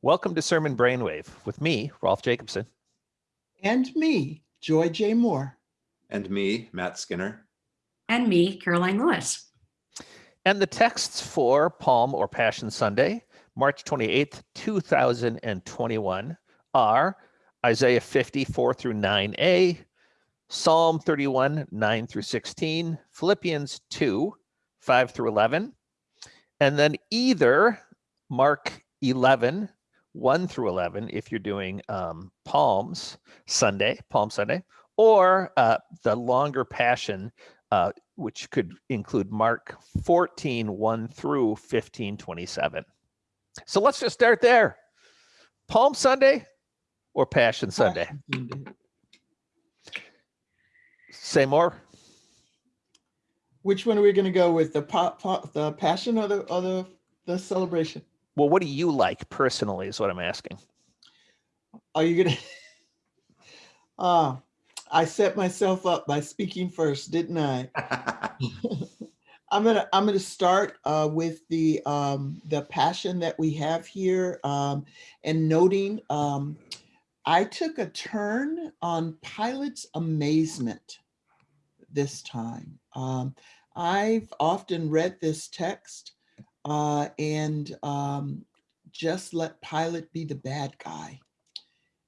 Welcome to Sermon Brainwave with me, Rolf Jacobson. And me, Joy J. Moore. And me, Matt Skinner. And me, Karoline Lewis. And the texts for Palm or Passion Sunday, March 28th, 2021 are Isaiah 54 through 9a, Psalm 31, 9 through 16, Philippians 2, 5 through 11, and then either Mark 11, 1 through 11, if you're doing um, Palms Sunday, Palm Sunday, or uh, the longer Passion, uh, which could include Mark 14, 1 through 15, 27. So let's just start there. Palm Sunday or Passion Sunday? Say more. Which one are we going to go with? The pop, pop, the passion or the or the the celebration? Well, what do you like personally? Is what I'm asking. Are you gonna? Ah, uh, I set myself up by speaking first, didn't I? I'm gonna I'm gonna start uh, with the um, the passion that we have here um, and noting um, I took a turn on Pilate's amazement this time. Um, I've often read this text uh, and um, just let Pilate be the bad guy.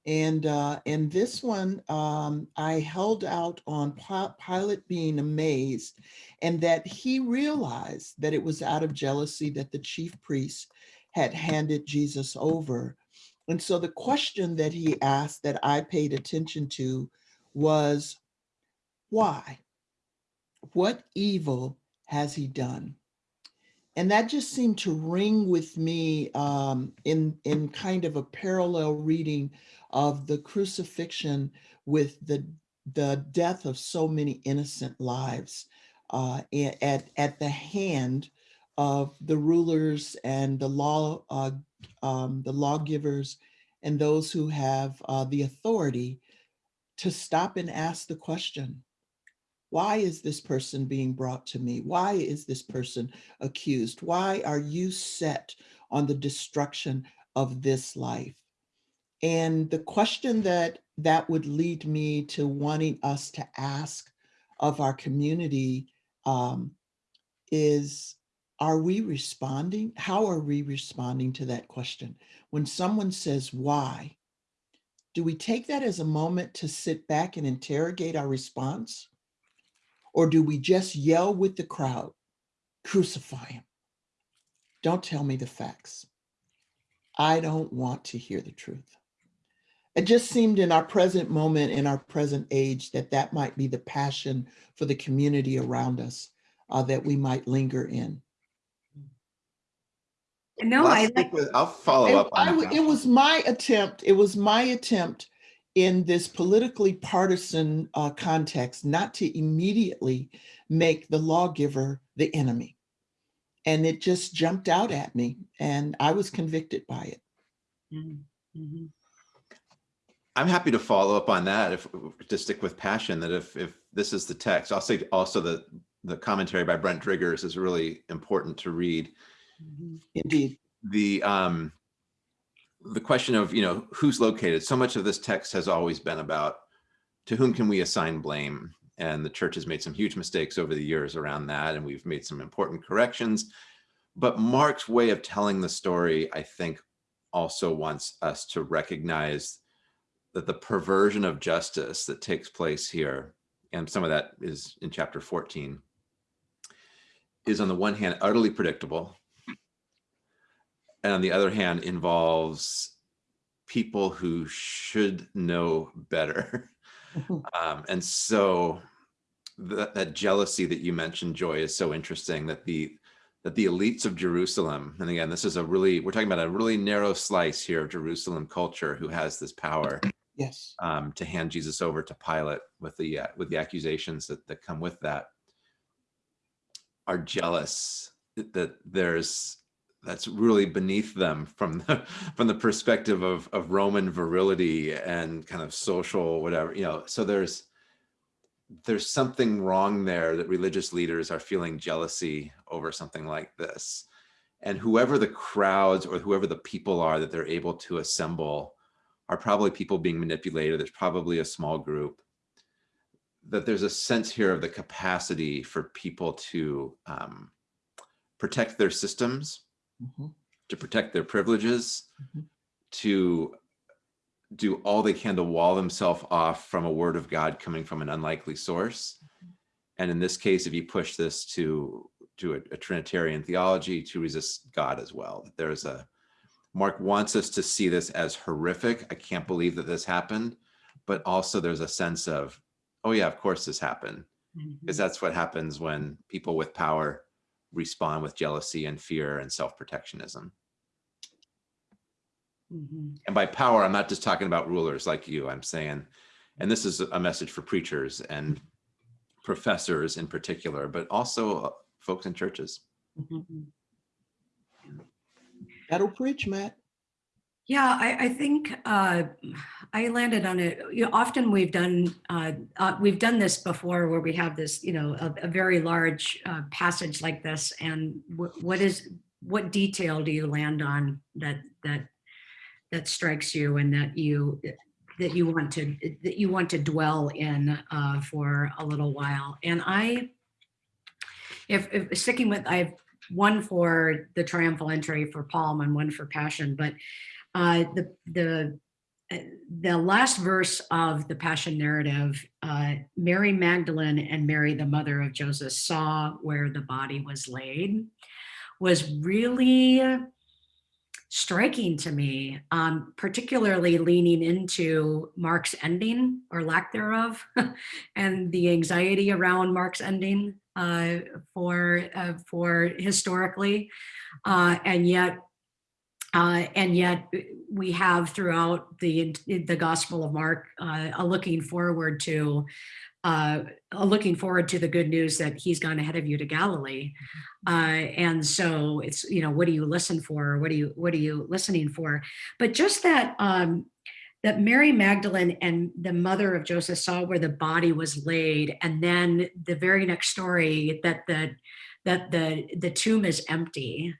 And uh, and this one, um, I held out on Pilate being amazed and that he realized that it was out of jealousy that the chief priests had handed Jesus over. And so the question that he asked that I paid attention to was, why? What evil has he done? And that just seemed to ring with me um, in, in kind of a parallel reading of the crucifixion with the, the death of so many innocent lives uh, at, at the hand of the rulers and the law, uh, um, the lawgivers and those who have uh, the authority to stop and ask the question, why is this person being brought to me? Why is this person accused? Why are you set on the destruction of this life? And the question that that would lead me to wanting us to ask of our community um, is, are we responding? How are we responding to that question? When someone says, why, do we take that as a moment to sit back and interrogate our response? Or do we just yell with the crowd, crucify him? Don't tell me the facts. I don't want to hear the truth. It just seemed in our present moment, in our present age, that that might be the passion for the community around us uh, that we might linger in. No, I like, with, I'll follow up I, it was my attempt. It was my attempt in this politically partisan uh, context, not to immediately make the lawgiver the enemy. And it just jumped out at me and I was convicted by it. Mm -hmm. I'm happy to follow up on that if to stick with passion that if if this is the text, I'll say also that the commentary by Brent Driggers is really important to read. Mm-hmm. Indeed. The um the question of, you know, who's located. So much of this text has always been about to whom can we assign blame? And the church has made some huge mistakes over the years around that. And we've made some important corrections. But Mark's way of telling the story, I think, also wants us to recognize that the perversion of justice that takes place here, and some of that is in chapter 14, is on the one hand utterly predictable and on the other hand involves people who should know better. um, and so that, that jealousy that you mentioned, Joy, is so interesting that the that the elites of Jerusalem, and again, this is a really, we're talking about a really narrow slice here of Jerusalem culture who has this power yes, um, to hand Jesus over to Pilate with the uh, with the accusations that, that come with that, are jealous that there's that's really beneath them from the from the perspective of of Roman virility and kind of social whatever you know so there's there's something wrong there that religious leaders are feeling jealousy over something like this And whoever the crowds or whoever the people are that they're able to assemble are probably people being manipulated. There's probably a small group. That there's a sense here of the capacity for people to um, protect their systems, Mhm. to protect their privileges, Mhm. to do all they can to wall themselves off from a word of God coming from an unlikely source. And in this case, if you push this to to a, a Trinitarian theology, to resist God as well. That There's a Mark wants us to see this as horrific. I can't believe that this happened, but also there's a sense of, oh yeah, of course this happened, because that's what happens when people with power respond with jealousy and fear and self-protectionism. Mhm. And by power, I'm not just talking about rulers like you. I'm saying, and this is a message for preachers and professors in particular, but also uh, folks in churches. Mhm. That'll preach, Matt. Yeah, I, I think uh, I landed on it. You know, often we've done uh, uh, we've done this before, where we have this, you know, a, a very large uh, passage like this, and what is what detail do you land on that that that strikes you and that you that you want to that you want to dwell in uh, for a little while? And I, if, if sticking with, I have one for the triumphal entry for Palm and one for Passion, but uh, the the uh, the last verse of the Passion narrative, uh, Mary Magdalene and Mary, the mother of Joseph, saw where the body was laid, was really striking to me, um, particularly leaning into Mark's ending or lack thereof, and the anxiety around Mark's ending uh, for uh, for historically, uh, and yet uh, and yet we have throughout the the Gospel of Mark uh, a looking forward to uh, a looking forward to the good news that he's gone ahead of you to Galilee. Uh, and so it's you know what do you listen for? What do you what are you listening for? But just that um, that Mary Magdalene and the mother of Joseph saw where the body was laid, and then the very next story that the that the the tomb is empty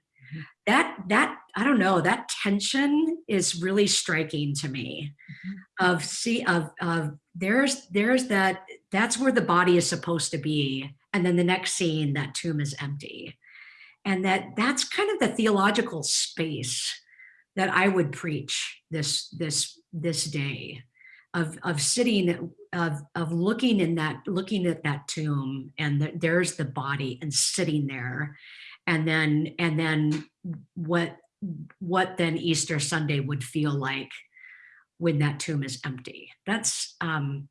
that that i don't know that tension is really striking to me mm-hmm. of see of of there's there's that that's where the body is supposed to be and then the next scene that tomb is empty. And that that's kind of the theological space that i would preach this this this day of of sitting of of looking in that looking at that tomb and the, there's the body and sitting there and then and then what what then easter sunday would feel like when that tomb is empty. That's um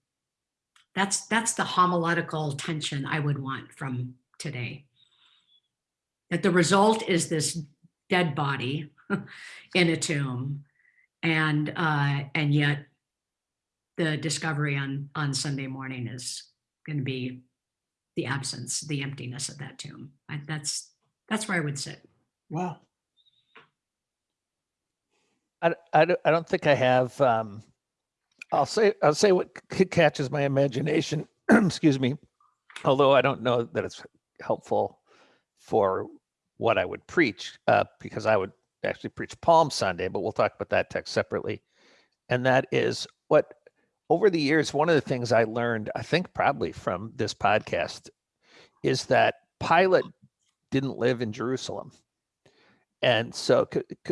that's that's the homiletical tension i would want from today. That the result is this dead body in a tomb and uh and yet the discovery on on sunday morning is going to be the absence the emptiness of that tomb. I, that's that's where i would sit Wow. I, I, don't- I don't think I have. Um, I'll say I'll say what c- catches my imagination. excuse me. Although I don't know that it's helpful for what I would preach, uh, because I would actually preach Palm Sunday, but we'll talk about that text separately. And that is what over the years, one of the things I learned, I think probably from this podcast, is that Pilate didn't live in Jerusalem. And so,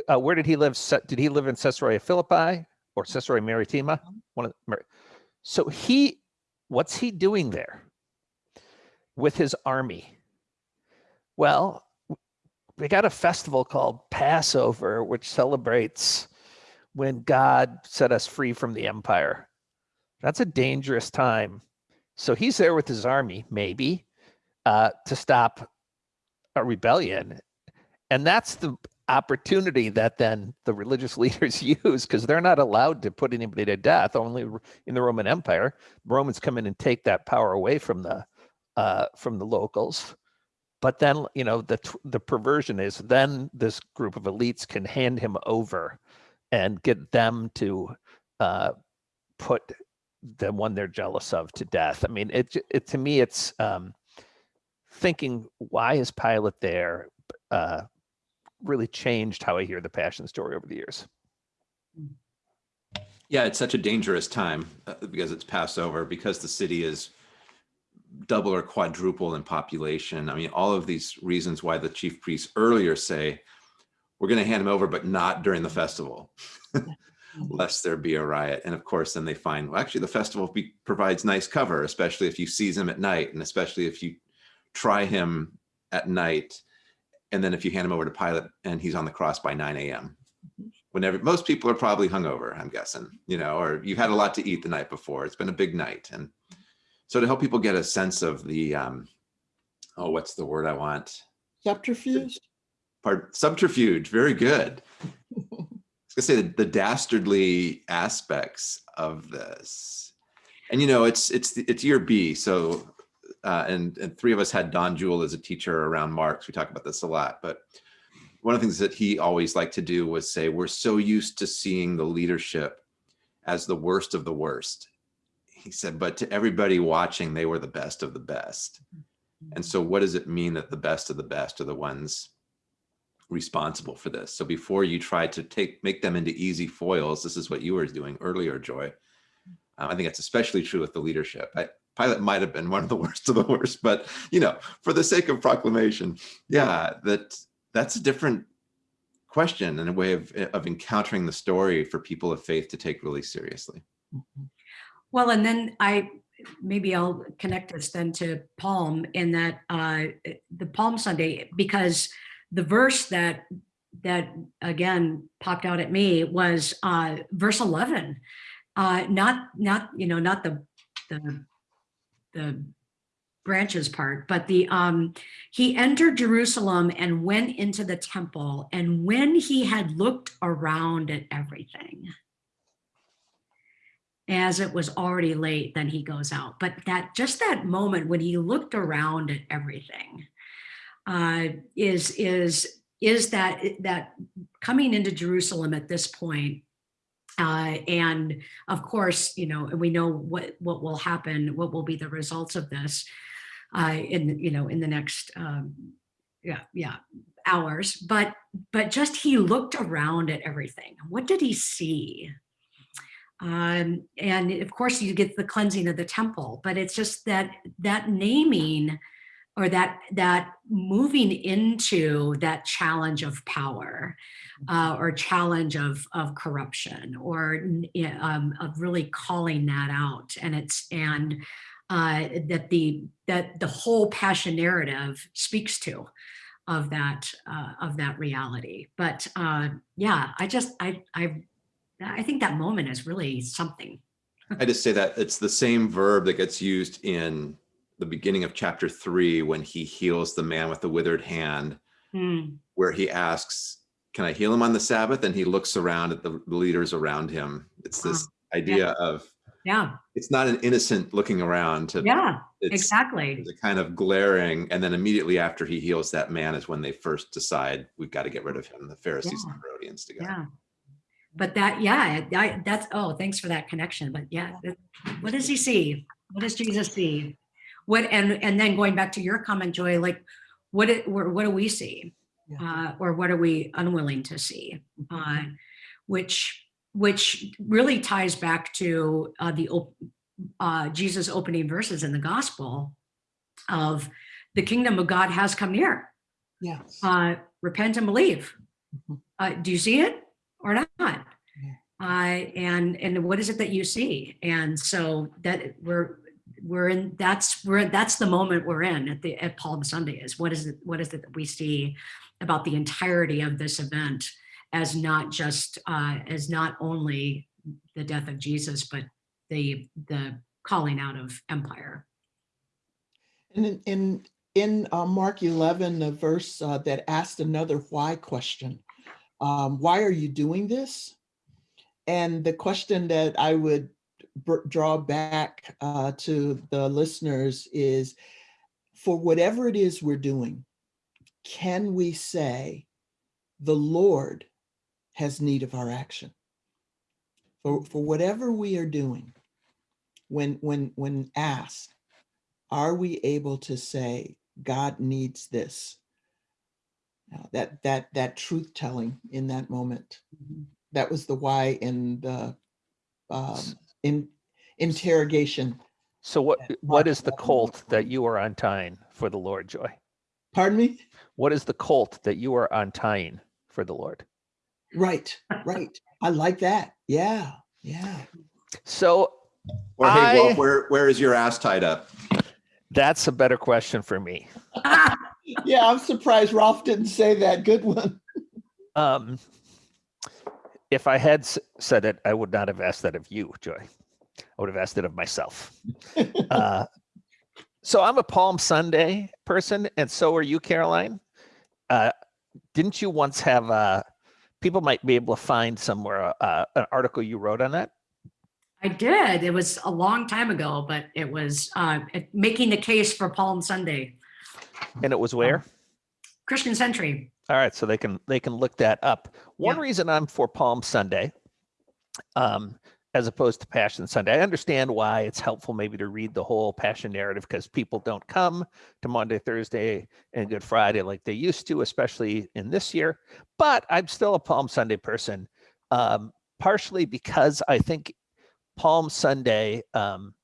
uh, where did he live? Did he live in Caesarea Philippi or Caesarea Maritima? One of the, so he, what's he doing there with his army? Well, we got a festival called Passover, which celebrates when God set us free from the empire. That's a dangerous time. So he's there with his army, maybe, uh, to stop a rebellion. And that's the opportunity that then the religious leaders use because they're not allowed to put anybody to death only in the roman empire. Romans come in and take that power away from the uh, from the locals. But then you know the the perversion is then this group of elites can hand him over and get them to uh, put the one they're jealous of to death. I mean it, it to me it's um, thinking why is pilate there uh, really changed how I hear the passion story over the years. Yeah, it's such a dangerous time uh, because it's Passover, because the city is double or quadruple in population. I mean, all of these reasons why the chief priests earlier say, we're going to hand him over, but not during the festival, lest there be a riot. And of course, then they find, well, actually, the festival provides nice cover, especially if you seize him at night, and especially if you try him at night. And then if you hand him over to Pilate and he's on the cross by 9 a.m. Whenever most people are probably hungover, I'm guessing, you know, or you've had a lot to eat the night before. It's been a big night. And so to help people get a sense of the, um, oh, what's the word I want? Subterfuge? Part subterfuge. Very good. I was gonna say the, the dastardly aspects of this. And you know, it's it's it's year B, so uh, and and three of us had Don Juel as a teacher around Marx. We talk about this a lot, but one of the things that he always liked to do was say, we're so used to seeing the leadership as the worst of the worst. He said, but to everybody watching, they were the best of the best. And so what does it mean that the best of the best are the ones responsible for this? So before you try to take make them into easy foils, this is what you were doing earlier, Joy. Um, I think that's especially true with the leadership. I, Pilate might have been one of the worst of the worst, but you know, for the sake of proclamation, yeah, that that's a different question and a way of, of encountering the story for people of faith to take really seriously. Well, and then I, maybe I'll connect this then to Palm in that uh, the Palm Sunday, because the verse that that again popped out at me was uh, verse 11. Uh, not not you know not the the the branches part, but the um, he entered Jerusalem and went into the temple, and when he had looked around at everything, as it was already late, then he goes out. But that just that moment when he looked around at everything uh, is is is that that coming into Jerusalem at this point uh, and of course, you know, we know what what will happen, what will be the results of this uh, in you know in the next um, yeah yeah hours. But but just he looked around at everything. What did he see? Um, and of course, you get the cleansing of the temple, but it's just that that naming or that that moving into that challenge of power uh, or challenge of of corruption or um, of really calling that out. And it's and uh, that the that the whole passion narrative speaks to of that uh, of that reality. But uh, yeah I just I I I think that moment is really something. I just say that it's the same verb that gets used in the beginning of chapter three when he heals the man with the withered hand, Hmm. where he asks, Can I heal him on the Sabbath? And he looks around at the, leaders around him. It's this idea of yeah it's not an innocent looking around to yeah exactly it's a kind of glaring. And then immediately after he heals that man is when they first decide we've got to get rid of him, the Pharisees and the Herodians together. yeah but that yeah I, that's oh thanks for that connection but yeah what does he see what does jesus see what and and then going back to your comment joy like what it what, what do we see Yeah. uh or what are we unwilling to see uh which which really ties back to uh the op- uh jesus opening verses in the gospel of the kingdom of god has come near Yes. uh, repent and believe. Mhm. Uh, do you see it or not? Uh, and and what is it that you see? And so that we're we're in that's we're that's the moment we're in at the at Palm Sunday is what is it what is it that we see about the entirety of this event as not just uh, as not only the death of Jesus but the the calling out of empire. And in, in, in uh, Mark 11, the verse uh, that asked another why question, um, why are you doing this? And the question that I would draw back uh, to the listeners is, for whatever it is we're doing, can we say, the Lord has need of our action? For, for whatever we are doing, when, when, when asked, are we able to say God needs this? uh, that that that truth telling in that moment. Mhm. That was the why in the um, in interrogation. So what Yeah, what Mark is the 11, colt that you are untying for the Lord, Joy? Pardon me. What is the colt that you are untying for the Lord? Right, right. I like that. Yeah, yeah. So Or hey, I- Walt, where, where is your ass tied up? that's a better question for me. Yeah, I'm surprised Rolf didn't say that. Good one. Um, if I had said it, I would not have asked that of you, Joy. I would have asked it of myself. Uh, so I'm a Palm Sunday person, and so are you, Karoline. Uh, didn't you once have? Uh, people might be able to find somewhere uh, an article you wrote on that. I did. It was a long time ago, but it was uh, making the case for Palm Sunday, And it was where? Christian Century. All right, so they can they can look that up. One Yeah. reason I'm for Palm Sunday, um, as opposed to Passion Sunday, I understand why it's helpful maybe to read the whole Passion narrative because people don't come to Monday, Thursday, and Good Friday like they used to, especially in this year. But I'm still a Palm Sunday person, um, partially because I think Palm Sunday um,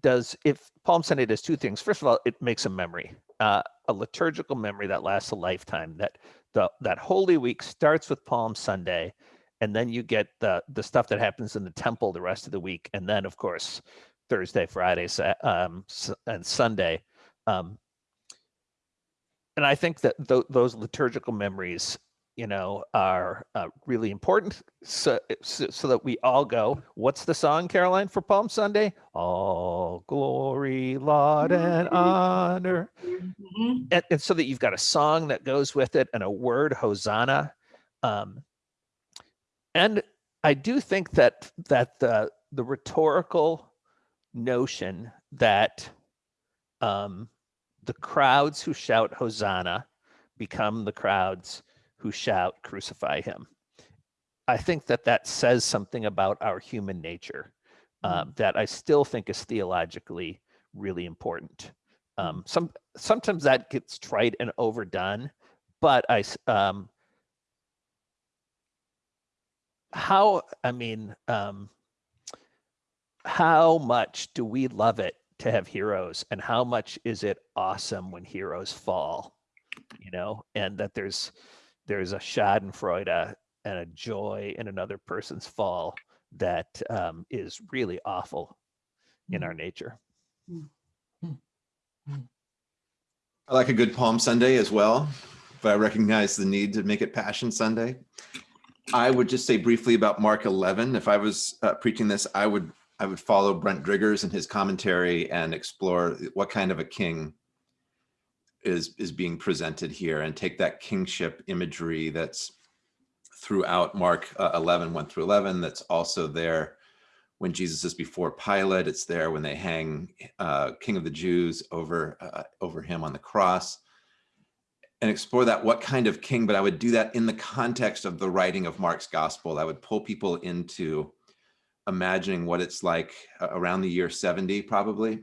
does if Palm Sunday does two things. First of all, it makes a memory, uh, a liturgical memory that lasts a lifetime. That the that Holy Week starts with Palm Sunday, and then you get the the stuff that happens in the temple the rest of the week, and then of course Thursday, Friday, um, and Sunday. Um, and I think that th- those liturgical memories, you know, are uh, really important. So, so, so that we all go. What's the song, Karoline, for Palm Sunday? All glory, laud, and honor Mhm. and, and so that you've got a song that goes with it and a word hosanna um, and i do think that that the the rhetorical notion that um, the crowds who shout hosanna become the crowds who shout crucify him. I think that that says something about our human nature um, that i still think is theologically really important. Um, some sometimes that gets trite and overdone but I um how i mean um how much do we love it to have heroes and how much is it awesome when heroes fall you know? And that there's there's a schadenfreude and a joy in another person's fall that um, is really awful in our nature. I like a good Palm Sunday as well, but I recognize the need to make it Passion Sunday. I would just say briefly about Mark 11. If I was uh, preaching this, I would I would follow Brent Driggers in his commentary and explore what kind of a king is is being presented here, and take that kingship imagery that's throughout Mark uh, 11, 1 through 11. That's also there when Jesus is before Pilate. It's there when they hang uh, King of the Jews over uh, over him on the cross, and explore that what kind of king. But I would do that in the context of the writing of Mark's gospel. I would pull people into imagining what it's like uh, around the year 70, probably,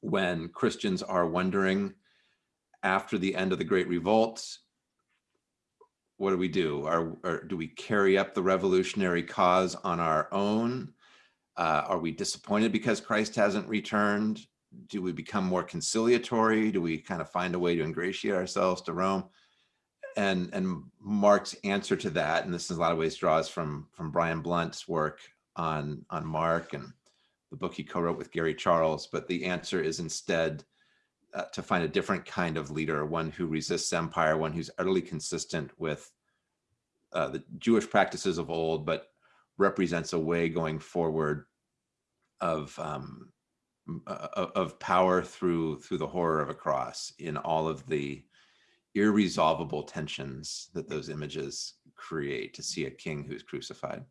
when Christians are wondering after the end of the Great Revolt. What do we do? Are, do we carry up the revolutionary cause on our own? Uh, are we disappointed because Christ hasn't returned? Do we become more conciliatory? Do we kind of find a way to ingratiate ourselves to Rome? And and Mark's answer to that, and this in a lot of ways draws from from Brian Blount's work on on Mark and the book he co-wrote with Gary Charles. But the answer is instead uh, to find a different kind of leader, one who resists empire, one who's utterly consistent with uh, the Jewish practices of old, but represents a way going forward of um, of Uh, uh, uh, of power through through the horror of a cross in all of the irresolvable tensions that those images create to see a king who's crucified.